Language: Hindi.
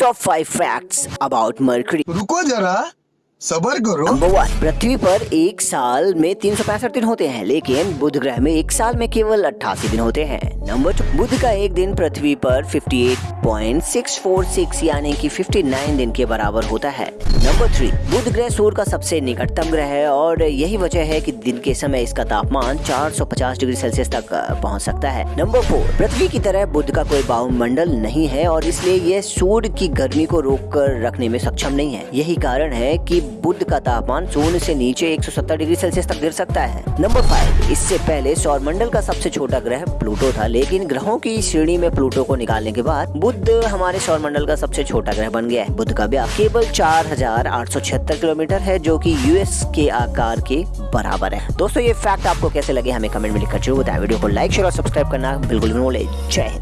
top five facts about Mercury रुको जरा सबर करो नंबर वन पृथ्वी पर एक साल में तीन सौ पैंसठ दिन होते हैं, लेकिन बुध ग्रह में एक साल में केवल अट्ठासी दिन होते हैं। नंबर टू बुध का एक दिन पृथ्वी पर 58.646 यानी कि 59 दिन के बराबर होता है। नंबर थ्री बुध ग्रह सूर्य का सबसे निकटतम ग्रह है, और यही वजह है कि दिन के समय इसका तापमान 450 डिग्री सेल्सियस तक पहुँच सकता है। नंबर फोर पृथ्वी की तरह बुध का कोई वायुमंडल नहीं है, और इसलिए यह सूर्य की गर्मी को रोक कर रखने में सक्षम नहीं है। यही कारण है कि बुध का तापमान शून्य से नीचे 170 डिग्री सेल्सियस तक गिर सकता है। नंबर फाइव, इससे पहले सौर मंडल का सबसे छोटा ग्रह प्लूटो था, लेकिन ग्रहों की श्रेणी में प्लूटो को निकालने के बाद बुद्ध हमारे सौर मंडल का सबसे छोटा ग्रह बन गया है। बुद्ध का व्यास केवल चार हज़ार आठ सौ छिहत्तर किलोमीटर है, जो की यूएस के आकार के बराबर है। दोस्तों, ये फैक्ट आपको कैसे लगे, हमें कमेंट में लिखकर ज़रूर बताएँ। वीडियो को लाइक, शेयर और सब्सक्राइब करना बिल्कुल जय हिंद।